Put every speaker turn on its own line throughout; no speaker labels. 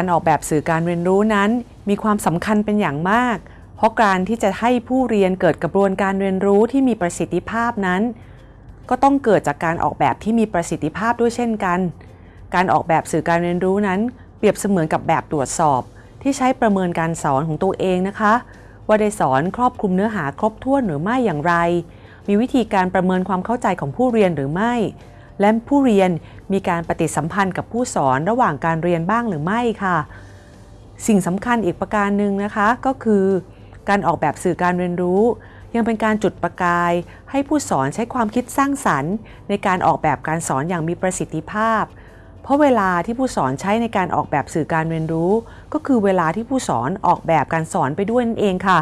การออกแบบสื่อการเรียนรู้นั้น มีความสำคัญเป็นอย่างมาก เพราะการที่จะให้ผู้เรียนเกิดกระบวนการเรียนรู้ที่มีประสิทธิภาพนั้น ก็ต้องเกิดจากการออกแบบที่มีประสิทธิภาพด้วยเช่นกัน การออกแบบสื่อการเรียนรู้นั้น เปรียบเสมือนกับแบบตรวจสอบ ที่ใช้ประเมินการสอนของตัวเองนะคะ ว่าได้สอนครอบคลุมเนื้อหาครบถ้วนหรือไม่อย่างไร มีวิธีการประเมินความเข้าใจของผู้เรียนหรือไม่ และผู้เรียนมีการปฏิสัมพันธ์กับผู้สอนระหว่างการเรียนบ้างหรือไม่ค่ะ สิ่งสำคัญอีกประการหนึ่งนะคะก็คือ การออกแบบสื่อการเรียนรู้ ยังเป็นการจุดประกาย ให้ผู้สอนใช้ความคิดสร้างสรรค์ ในการออกแบบการสอนอย่างมีประสิทธิภาพ เพราะเวลาที่ผู้สอนใช้ในการออกแบบสื่อการเรียนรู้ ก็คือเวลาที่ผู้สอนออกแบบการสอนไปด้วยนั่นเองค่ะ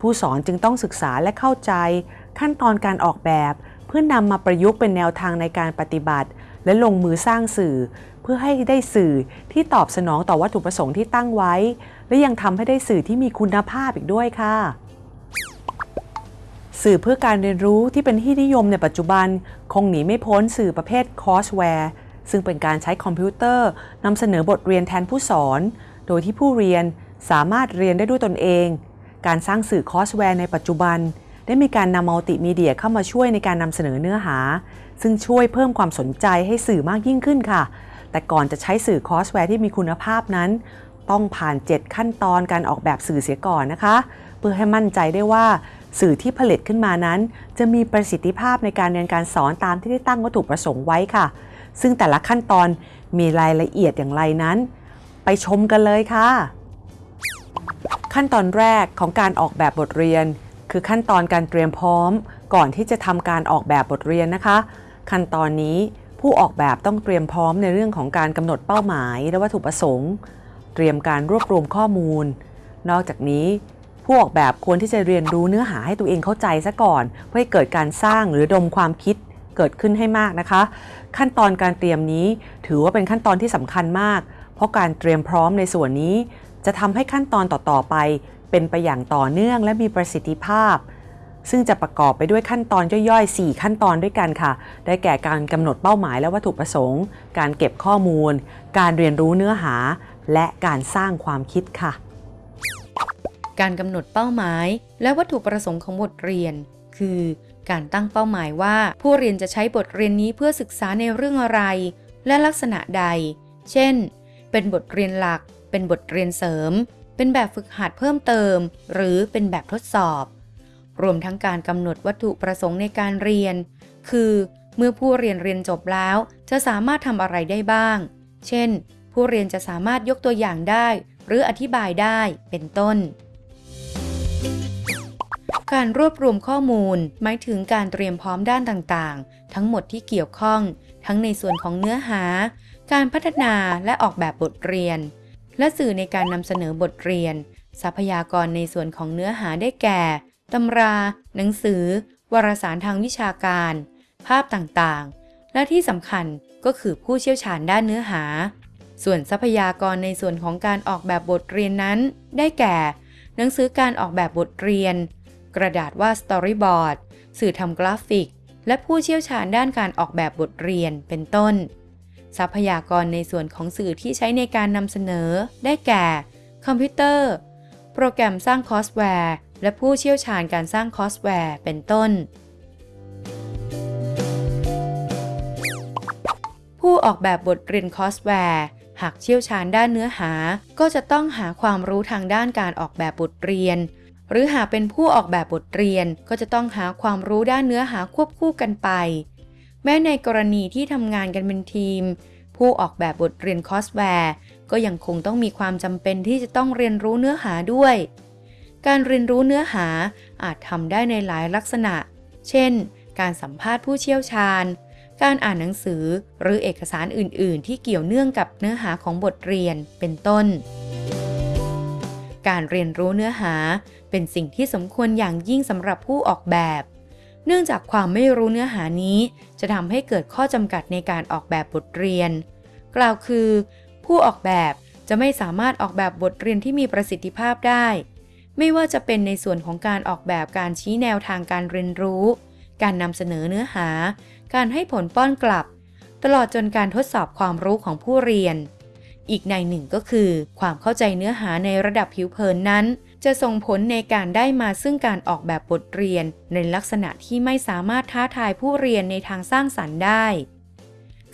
ผู้สอนจึงต้องศึกษาและเข้าใจ ขั้นตอนการออกแบบ เพื่อนำมาประยุกต์เป็นแนวทางในการปฏิบัติ และลงมือสร้างสื่อ เพื่อให้ได้สื่อที่ตอบสนองต่อวัตถุประสงค์ที่ตั้งไว้ และยังทำให้ได้สื่อที่มีคุณภาพอีกด้วยค่ะ สื่อเพื่อการเรียนรู้ที่เป็นที่นิยมในปัจจุบัน คงหนีไม่พ้นสื่อประเภท courseware ซึ่งเป็นการใช้คอมพิวเตอร์นำเสนอบทเรียนแทนผู้สอน โดยที่ผู้เรียนสามารถเรียนได้ด้วยตนเอง การสร้างสื่อ courseware ในปัจจุบัน ได้มีการนำมัลติมีเดียเข้ามาช่วยในการนำเสนอเนื้อหา ซึ่งช่วยเพิ่มความสนใจให้สื่อมากยิ่งขึ้นค่ะ แต่ก่อนจะได้สื่อ courseware ที่มีคุณภาพนั้น ต้องผ่าน 7 ขั้นตอนการออกแบบสื่อเสียก่อนนะคะ เพื่อให้มั่นใจได้ว่าสื่อที่ผลิตขึ้นมานั้น จะมีประสิทธิภาพในการเรียนการสอนตามที่ได้ตั้งวัตถุประสงค์ไว้ค่ะ ซึ่งแต่ละขั้นตอนมีรายละเอียดอย่างไรนั้น ไปชมกันเลยค่ะ ขั้นตอนแรกของการออกแบบบทเรียน คือขั้นตอนการเตรียมพร้อม ก่อนที่จะทำการออกแบบบทเรียนนะคะ ขั้นตอนนี้ผู้ออกแบบต้องเตรียมพร้อมในเรื่องของการกำหนดเป้าหมาย และวัตถุประสงค์ เตรียมการรวบรวมข้อมูล นอกจากนี้ ผู้ออกแบบควรที่จะเรียนรู้เนื้อหาให้ตัวเองเข้าใจซะก่อน เพื่อให้เกิดการสร้างหรือดมความคิดเกิดขึ้นให้มากนะคะ ขั้นตอนการเตรียมนี้ ถือว่าเป็นขั้นตอนที่สำคัญมาก เพราะการเตรียมพร้อมในส่วนนี้ จะทำให้ขั้นตอนต่อๆไป เป็นไปอย่างต่อเนื่องและมีประสิทธิภาพ ซึ่งจะประกอบไปด้วยขั้นตอนย่อยๆ 4 ขั้นตอนด้วยกันค่ะ ได้แก่การกำหนดเป้าหมายและวัตถุประสงค์ การเก็บข้อมูล การเรียนรู้เนื้อหา และการสร้างความคิดค่ะ
การกำหนดเป้าหมาย และวัตถุประสงค์ของบทเรียน คือการตั้งเป้าหมายว่าผู้เรียนจะใช้บทเรียนนี้เพื่อศึกษาในเรื่องอะไร และลักษณะใด เช่น เป็นบทเรียนหลัก เป็นบทเรียนเสริม เป็นแบบฝึกหัดเพิ่มเติม หรือเป็นแบบทดสอบ รวมทั้งการกำหนดวัตถุประสงค์ในการเรียน คือเมื่อผู้เรียนเรียนจบแล้ว จะสามารถทำอะไรได้บ้าง เช่น ผู้เรียนจะสามารถยกตัวอย่างได้ หรืออธิบายได้เป็นต้น การรวบรวมข้อมูล หมายถึงการเตรียมพร้อมด้านต่างๆ ทั้งหมดที่เกี่ยวข้อง ทั้งในส่วนของเนื้อหา การพัฒนาและออกแบบบทเรียน และสื่อในการนำเสนอบทเรียน ทรัพยากรในส่วนของเนื้อหาได้แก่ตำรา หนังสือ วารสารทางวิชาการ ภาพต่างๆ และที่สำคัญก็คือผู้เชี่ยวชาญด้านเนื้อหา ส่วนทรัพยากรในส่วนของการออกแบบบทเรียนนั้น ได้แก่ หนังสือการออกแบบบทเรียน กระดาษวาด storyboard สื่อทำกราฟิก และผู้เชี่ยวชาญด้านการออกแบบบทเรียนเป็นต้น ทรัพยากรในส่วนของสื่อที่ใช้ในการนำเสนอ ได้แก่ คอมพิวเตอร์ โปรแกรมสร้าง courseware และผู้เชี่ยวชาญการสร้าง courseware เป็นต้น ผู้ออกแบบบทเรียน courseware หากเชี่ยวชาญด้านเนื้อหา ก็จะต้องหาความรู้ทางด้านการออกแบบบทเรียน หรือหากเป็นผู้ออกแบบบทเรียนก็จะต้องหาความรู้ด้านเนื้อหาควบคู่กันไป แม้ในกรณีที่ทำงานกันเป็นทีม ผู้ออกแบบบทเรียน courseware ก็ยังคงต้องมีความจำเป็นที่จะต้องเรียนรู้เนื้อหาด้วย การเรียนรู้เนื้อหาอาจทำได้ในหลายลักษณะ เช่น การสัมภาษณ์ผู้เชี่ยวชาญ การอ่านหนังสือหรือเอกสารอื่น ๆ ที่เกี่ยวเนื่องกับเนื้อหาของบทเรียนเป็นต้น การเรียนรู้เนื้อหาเป็นสิ่งที่สมควรอย่างยิ่งสำหรับผู้ออกแบบ เนื่องจากความไม่รู้เนื้อหานี้ จะทำให้เกิดข้อจำกัดในการออกแบบบทเรียน กล่าวคือ ผู้ออกแบบจะไม่สามารถออกแบบบทเรียนที่มีประสิทธิภาพได้ ไม่ว่าจะเป็นในส่วนของการออกแบบการชี้แนวทางการเรียนรู้ การนำเสนอเนื้อหา การให้ผลป้อนกลับ ตลอดจนการทดสอบความรู้ของผู้เรียน อีกในหนึ่งก็คือ ความเข้าใจเนื้อหาในระดับผิวเผินนั้น จะส่งผลในการได้มาซึ่งการออกแบบบทเรียน ในลักษณะที่ไม่สามารถท้าทายผู้เรียนในทางสร้างสรรค์ได้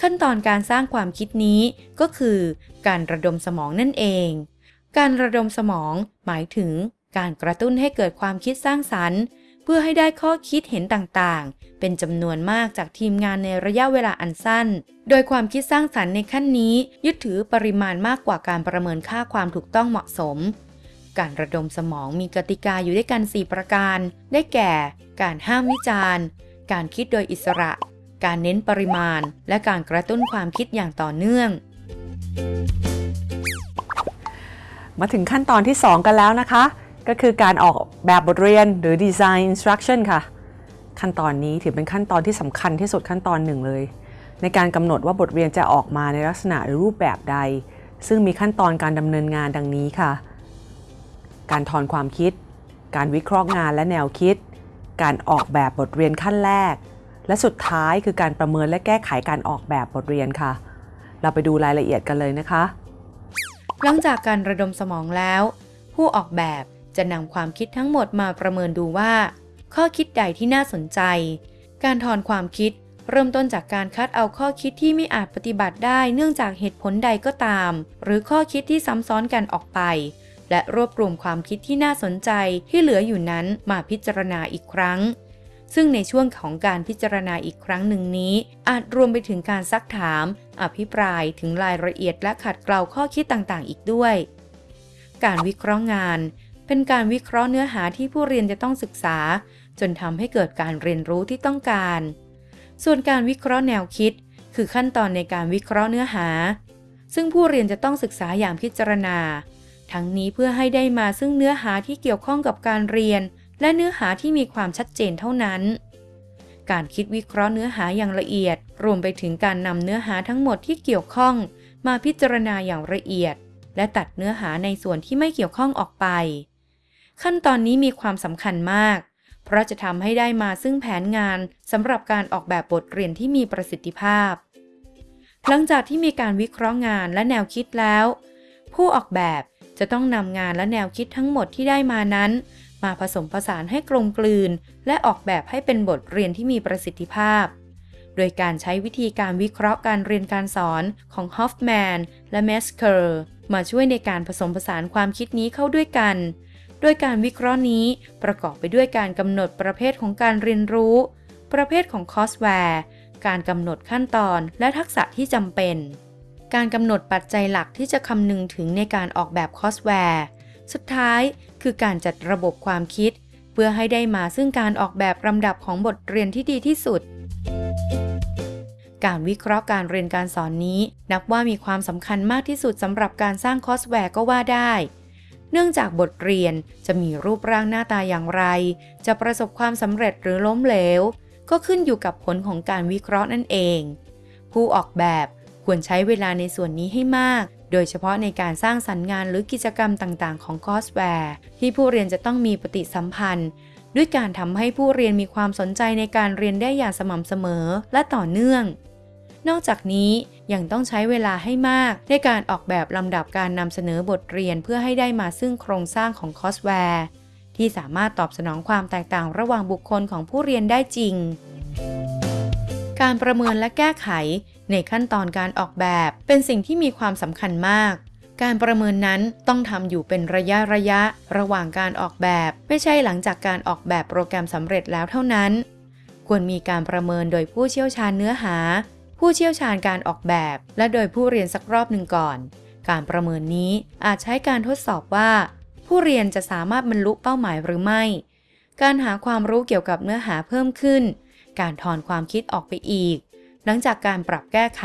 ขั้นตอนการสร้างความคิดนี้ก็คือ การระดมสมองนั่นเอง การระดมสมองหมายถึงการกระตุ้นให้เกิดความคิดสร้างสรรค์เพื่อให้ได้ข้อคิดเห็นต่างๆ เป็นจำนวนมากจากทีมงานในระยะเวลาอันสั้น โดยความคิดสร้างสรรค์ในขั้นนี้ ยึดถือปริมาณมากกว่าการประเมินค่าความถูกต้องเหมาะสม การระดมสมองมีกติกาอยู่ด้วยกัน 4 ประการ ได้แก่ การห้ามวิจารณ์ การคิดโดยอิสระ การเน้นปริมาณ และการกระตุ้นความคิดอย่างต่อเนื่อง
มาถึงขั้นตอนที่ 2 กันแล้วนะคะ ก็คือการออกแบบบทเรียนหรือ Design Instruction ค่ะ ขั้นตอนนี้ถือเป็นขั้นตอนที่สำคัญที่สุดขั้นตอนหนึ่งเลย ในการกำหนดว่าบทเรียนจะออกมาในลักษณะหรือรูปแบบใด ซึ่งมีขั้นตอนการดำเนินงานดังนี้ค่ะ การทอนความคิด การวิเคราะห์งานและแนวคิด การออกแบบบทเรียนขั้นแรก และสุดท้ายคือการประเมินและแก้ไขการออกแบบบทเรียนค่ะ เราไปดูรายละเอียดกันเลยนะคะ
หลังจากการระดมสมองแล้ว ผู้ออกแบบจะนำความคิดทั้งหมดมาประเมินดูว่า ข้อคิดใดที่น่าสนใจ การถอนความคิดเริ่มต้นจากการคัดเอาข้อคิดที่ไม่อาจปฏิบัติได้เนื่องจากเหตุผลใดก็ตาม หรือข้อคิดที่ซ้ำซ้อนกันออกไป และรวบรวมความคิดที่น่าสนใจที่เหลืออยู่นั้นมาพิจารณาอีกครั้ง ซึ่งในช่วงของการพิจารณาอีกครั้งหนึ่งนี้ อาจรวมไปถึงการซักถาม อภิปรายถึงรายละเอียดและขัดเกลาข้อคิดต่างๆ อีกด้วย การวิเคราะห์งาน เป็นการวิเคราะห์เนื้อหาที่ผู้เรียนจะต้องศึกษา จนทำให้เกิดการเรียนรู้ที่ต้องการ ส่วนการวิเคราะห์แนวคิด คือขั้นตอนในการวิเคราะห์เนื้อหาซึ่งผู้เรียนจะต้องศึกษาอย่างพิจารณา ทั้งนี้เพื่อให้ได้มาซึ่งเนื้อหาที่เกี่ยวข้องกับการเรียน และเนื้อหาที่มีความชัดเจนเท่านั้น การคิดวิเคราะห์เนื้อหาอย่างละเอียด รวมไปถึงการนำเนื้อหาทั้งหมดที่เกี่ยวข้อง มาพิจารณาอย่างละเอียด และตัดเนื้อหาในส่วนที่ไม่เกี่ยวข้องออกไป ขั้นตอนนี้มีความสำคัญมาก เพราะจะทำให้ได้มาซึ่งแผนงานสำหรับการออกแบบบทเรียนที่มีประสิทธิภาพ หลังจากที่มีการวิเคราะห์งานและแนวคิดแล้ว ผู้ออกแบบ จะต้องนำงานและแนวคิดทั้งหมดที่ได้มานั้น มาผสมผสานให้กลมกลืน และออกแบบให้เป็นบทเรียนที่มีประสิทธิภาพ โดยการใช้วิธีการวิเคราะห์การเรียนการสอนของฮอฟแมนและเมสเคอร์มาช่วยในการผสมผสานความคิดนี้เข้าด้วยกัน โดยการวิเคราะห์นี้ประกอบไปด้วยการกำหนดประเภทของการเรียนรู้ ประเภทของ courseware การกำหนดขั้นตอนและทักษะที่จำเป็น การกำหนดปัจจัยหลักที่จะคำนึงถึงในการออกแบบ courseware สุดท้ายคือการจัดระบบความคิด เพื่อให้ได้มาซึ่งการออกแบบลำดับของบทเรียนที่ดีที่สุด การวิเคราะห์การเรียนการสอนนี้ นับว่ามีความสำคัญมากที่สุดสำหรับการสร้าง courseware ก็ว่าได้เนื่องจากบทเรียนจะมีรูปร่างหน้าตาอย่างไร จะประสบความสำเร็จหรือล้มเหลว ก็ขึ้นอยู่กับผลของการวิเคราะห์นั่นเอง ผู้ออกแบบ ควรใช้เวลาในส่วนนี้ให้มาก โดยเฉพาะในการสร้างสรรค์งานหรือกิจกรรมต่างๆ ของ courseware ที่ผู้เรียนจะต้องมีปฏิสัมพันธ์ ด้วยการทำให้ผู้เรียนมีความสนใจในการเรียนได้อย่างสม่ำเสมอและต่อเนื่อง นอกจากนี้ยังต้องใช้เวลาให้มากในการออกแบบลำดับการนำเสนอบทเรียนเพื่อให้ได้มาซึ่งโครงสร้างของ coursewareที่สามารถตอบสนองความแตกต่างระหว่างบุคคลของผู้เรียนได้จริง การประเมินและแก้ไข ในขั้นตอนการออกแบบ เป็นสิ่งที่มีความสำคัญมาก การประเมินนั้นต้องทำอยู่เป็นระยะระยะ ระหว่างการออกแบบ ไม่ใช่หลังจากการออกแบบโปรแกรมสำเร็จแล้วเท่านั้น ควรมีการประเมินโดยผู้เชี่ยวชาญเนื้อหา ผู้เชี่ยวชาญการออกแบบ และโดยผู้เรียนสักรอบหนึ่งก่อน การประเมินนี้อาจใช้การทดสอบว่า ผู้เรียนจะสามารถบรรลุเป้าหมายหรือไม่ การหาความรู้เกี่ยวกับเนื้อหาเพิ่มขึ้น การทอนความคิดออกไปอีก หลังจากการปรับแก้ไข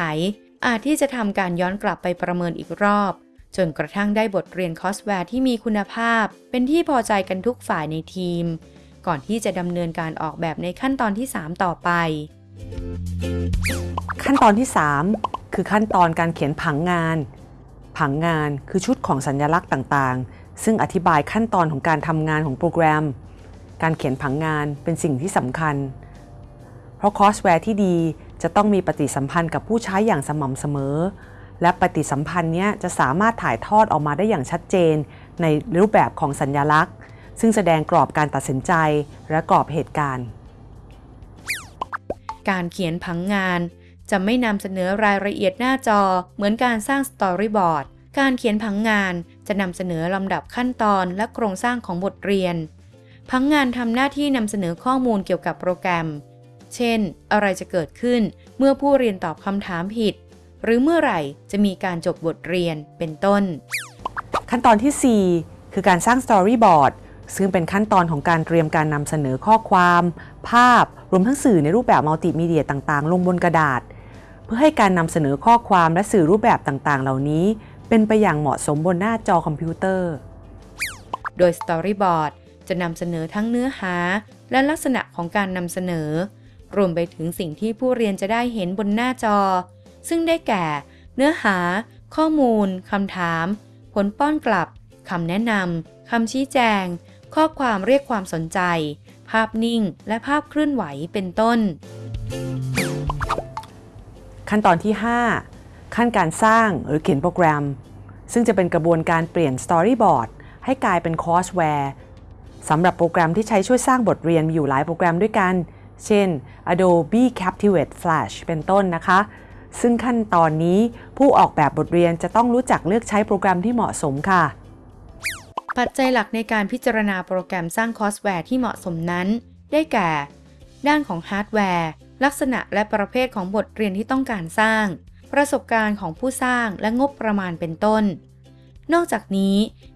อาจที่จะทำการย้อนกลับไปประเมินอีกรอบ จนกระทั่งได้บทเรียน courseware ที่มีคุณภาพ เป็นที่พอใจกันทุกฝ่ายในทีม ก่อนที่จะดำเนินการออกแบบในขั้นตอนที่ 3 ต่อไป
ขั้นตอนที่ 3 คือขั้นตอนการเขียนผังงาน ผังงานคือชุดของสัญลักษณ์ต่างๆ ซึ่งอธิบายขั้นตอนของการทำงานของโปรแกรม การเขียนผังงานเป็นสิ่งที่สำคัญ เพราะ courseware ที่ดีจะต้องมีปฏิสัมพันธ์กับผู้ใช้อย่างสม่ำเสมอ และปฏิสัมพันธ์นี้จะสามารถถ่ายทอดออกมาได้อย่างชัดเจน ในรูปแบบของสัญลักษณ์ ซึ่งแสดงกรอบการตัดสินใจและกรอบเหตุการณ์
การเขียนผังงาน จะไม่นำเสนอรายละเอียดหน้าจอ เหมือนการสร้างสตอรี่บอร์ดการเขียนผังงานจะนำเสนอลำดับขั้นตอนและโครงสร้างของบทเรียน ผังงานทำหน้าที่นำเสนอข้อมูลเกี่ยวกับโปรแกรม เช่น อะไรจะเกิดขึ้นเมื่อผู้เรียนตอบคำถามผิด หรือเมื่อไหร่จะมีการจบบทเรียนเป็นต้น
ขั้นตอนที่ 4 คือการสร้าง Storyboard ซึ่งเป็นขั้นตอนของการเตรียมการนำเสนอข้อความ ภาพ รวมทั้งสื่อในรูปแบบมัลติมีเดียต่างๆ ลงบนกระดาษ เพื่อให้การนำเสนอข้อความและสื่อรูปแบบต่างๆ เหล่านี้ เป็นไปอย่างเหมาะสมบนหน้าจอคอมพิวเตอร์
โดย Storyboard จะนำเสนอทั้งเนื้อหา และลักษณะของการนำเสนอ รวมไปถึงสิ่งที่ผู้เรียนจะได้เห็นบนหน้าจอ ซึ่งได้แก่ เนื้อหา ข้อมูลคำถาม ผลป้อนกลับคำแนะนำคำชี้แจง ข้อความเรียกความสนใจ ภาพนิ่ง และภาพเคลื่อนไหวเป็นต้น
ขั้นตอนที่ 5 ขั้นการสร้างหรือเขียนโปรแกรม ซึ่งจะเป็นกระบวนการเปลี่ยน Storyboard ให้กลายเป็นคอร์สแวร์สำหรับโปรแกรมที่ใช้ช่วยสร้างบทเรียนมีอยู่หลายโปรแกรมด้วยกัน เช่น Adobe Captivate Flash เป็นต้นนะคะ ซึ่งขั้นตอนนี้ผู้ออกแบบบทเรียนจะต้องรู้จักเลือกใช้โปรแกรมที่เหมาะสมค่ะ
ปัจจัยหลักในการพิจารณาโปรแกรมสร้าง courseware ที่เหมาะสมนั้น ได้แก่ ด้านของฮาร์ดแวร์ ลักษณะและประเภทของบทเรียนที่ต้องการสร้าง ประสบการณ์ของผู้สร้างและงบประมาณเป็นต้น นอกจากนี้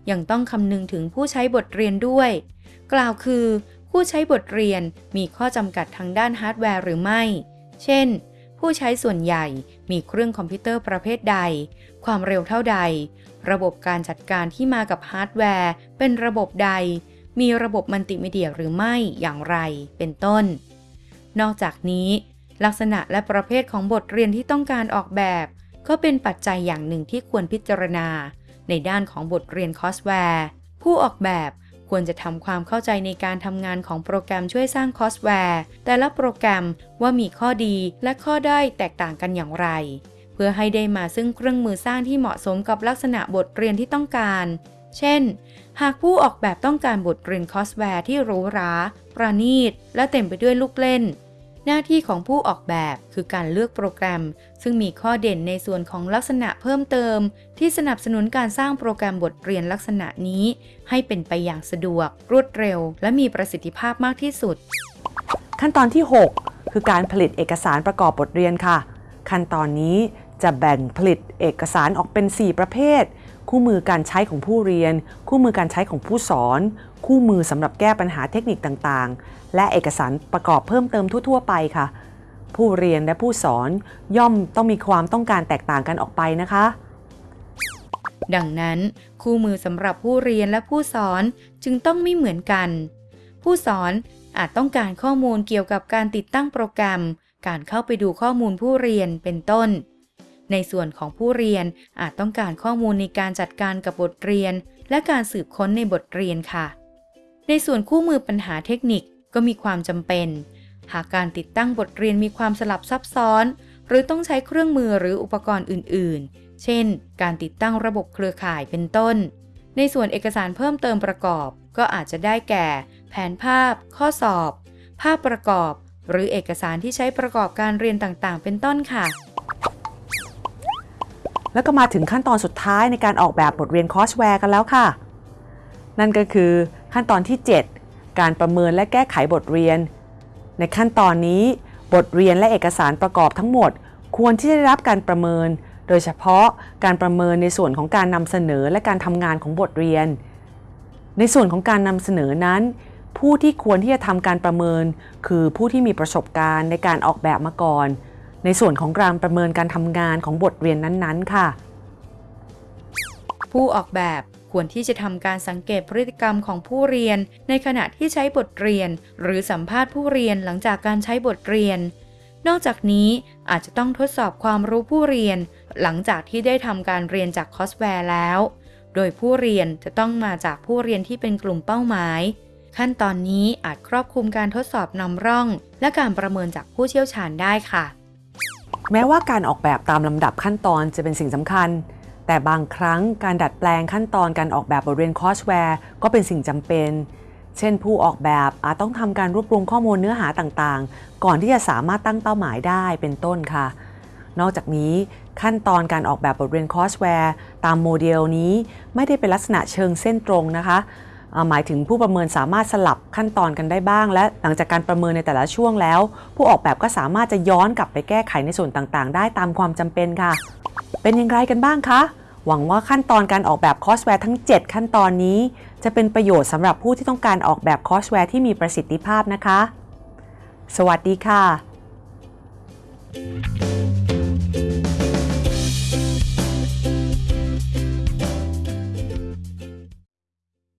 ยังต้องคำนึงถึงผู้ใช้บทเรียนด้วย กล่าวคือ ผู้ใช้บทเรียนมีข้อจำกัดทางด้านฮาร์ดแวร์หรือไม่ เช่น ผู้ใช้ส่วนใหญ่มีเครื่องคอมพิวเตอร์ประเภทใด ความเร็วเท่าใด ระบบการจัดการที่มากับฮาร์ดแวร์เป็นระบบใด มีระบบมัลติมีเดียหรือไม่อย่างไร เป็นต้น นอกจากนี้ ลักษณะและประเภทของบทเรียนที่ต้องการออกแบบ ก็เป็นปัจจัยอย่างหนึ่งที่ควรพิจารณา ในด้านของบทเรียน courseware ผู้ออกแบบ ควรจะทำความเข้าใจในการทำงานของโปรแกรมช่วยสร้าง courseware แต่ละโปรแกรมว่ามีข้อดีและข้อด้อยแตกต่างกันอย่างไร เพื่อให้ได้มาซึ่งเครื่องมือสร้างที่เหมาะสมกับลักษณะบทเรียนที่ต้องการ เช่น หากผู้ออกแบบต้องการบทเรียน courseware ที่หรูหรา ประณีต และเต็มไปด้วยลูกเล่น หน้าที่ของผู้ออกแบบคือการเลือกโปรแกรม ซึ่งมีข้อเด่นในส่วนของลักษณะเพิ่มเติม ที่สนับสนุนการสร้างโปรแกรมบทเรียนลักษณะนี้ ให้เป็นไปอย่างสะดวก รวดเร็ว และมีประสิทธิภาพมากที่สุด
ขั้นตอนที่ 6 คือการผลิตเอกสารประกอบบทเรียนค่ะ ขั้นตอนนี้จะแบ่งผลิตเอกสารออกเป็น 4 ประเภท คู่มือการใช้ของผู้เรียน คู่มือการใช้ของผู้สอน คู่มือสำหรับแก้ปัญหาเทคนิคต่างๆ และเอกสารประกอบเพิ่มเติมทั่ว ๆ ไปค่ะ ผู้เรียนและผู้สอนย่อมต้องมีความต้องการแตกต่างกันออกไปนะคะ
ดังนั้น คู่มือสำหรับผู้เรียนและผู้สอนจึงต้องไม่เหมือนกัน ผู้สอนอาจต้องการข้อมูลเกี่ยวกับการติดตั้งโปรแกรม การเข้าไปดูข้อมูลผู้เรียนเป็นต้น ในส่วนของผู้เรียนอาจต้องการข้อมูลในการจัดการกับบทเรียน และการสืบค้นในบทเรียนค่ะ ในส่วนคู่มือปัญหาเทคนิคก็มีความจำเป็น หากการติดตั้งบทเรียนมีความสลับซับซ้อน หรือต้องใช้เครื่องมือหรืออุปกรณ์อื่น ๆ เช่น การติดตั้งระบบเครือข่ายเป็นต้น ในส่วนเอกสารเพิ่มเติมประกอบ ก็อาจจะได้แก่ แผนภาพ ข้อสอบ ภาพประกอบ หรือเอกสารที่ใช้ประกอบการเรียนต่าง ๆ เป็นต้นค่ะ
แล้วก็มาถึงขั้นตอนสุดท้ายในการออกแบบบทเรียน courseware กันแล้วค่ะ นั่นก็คือขั้นตอนที่ 7 การประเมินและแก้ไขบทเรียน ในขั้นตอนนี้ บทเรียนและเอกสารประกอบทั้งหมด ควรที่จะได้รับการประเมิน โดยเฉพาะการประเมินในส่วนของการนำเสนอและการทำงานของบทเรียน ในส่วนของการนำเสนอนั้น ผู้ที่ควรที่จะทำการประเมิน คือผู้ที่มีประสบการณ์ในการออกแบบมาก่อน ในส่วนของการประเมินการทำงานของบทเรียนนั้นๆ ค่ะ
ผู้ออกแบบควรที่จะทำการสังเกตพฤติกรรมของผู้เรียน ในขณะที่ใช้บทเรียน หรือสัมภาษณ์ผู้เรียนหลังจากการใช้บทเรียน นอกจากนี้อาจจะต้องทดสอบความรู้ผู้เรียน หลังจากที่ได้ทำการเรียนจาก courseware แล้ว โดยผู้เรียนจะต้องมาจากผู้เรียนที่เป็นกลุ่มเป้าหมาย ขั้นตอนนี้อาจครอบคลุมการทดสอบนำร่อง และการประเมินจากผู้เชี่ยวชาญได้ค่ะ
แม้ว่าการออกแบบตามลำดับขั้นตอนจะเป็นสิ่งสำคัญ แต่บางครั้งการดัดแปลงขั้นตอนการออกแบบบทเรียน courseware ก็เป็นสิ่งจำเป็น เช่น ผู้ออกแบบอาจต้องทำการรวบรวมข้อมูลเนื้อหาต่างๆ ก่อนที่จะสามารถตั้งเป้าหมายได้เป็นต้นค่ะ นอกจากนี้ขั้นตอนการออกแบบบทเรียน courseware ตามโมเดลนี้ไม่ได้เป็นลักษณะเชิงเส้นตรงนะคะ หมายถึงผู้ประเมินสามารถสลับขั้นตอนกันได้บ้าง และหลังจากการประเมินในแต่ละช่วงแล้ว ผู้ออกแบบก็สามารถจะย้อนกลับไปแก้ไขในส่วนต่างๆ ได้ตามความจำเป็นค่ะ เป็นอย่างไรกันบ้างคะหวังว่าขั้นตอนการออกแบบ courseware ทั้ง 7 ขั้นตอนนี้ จะเป็นประโยชน์สำหรับผู้ที่ต้องการออกแบบ courseware ที่มีประสิทธิภาพนะคะ สวัสดีค่ะ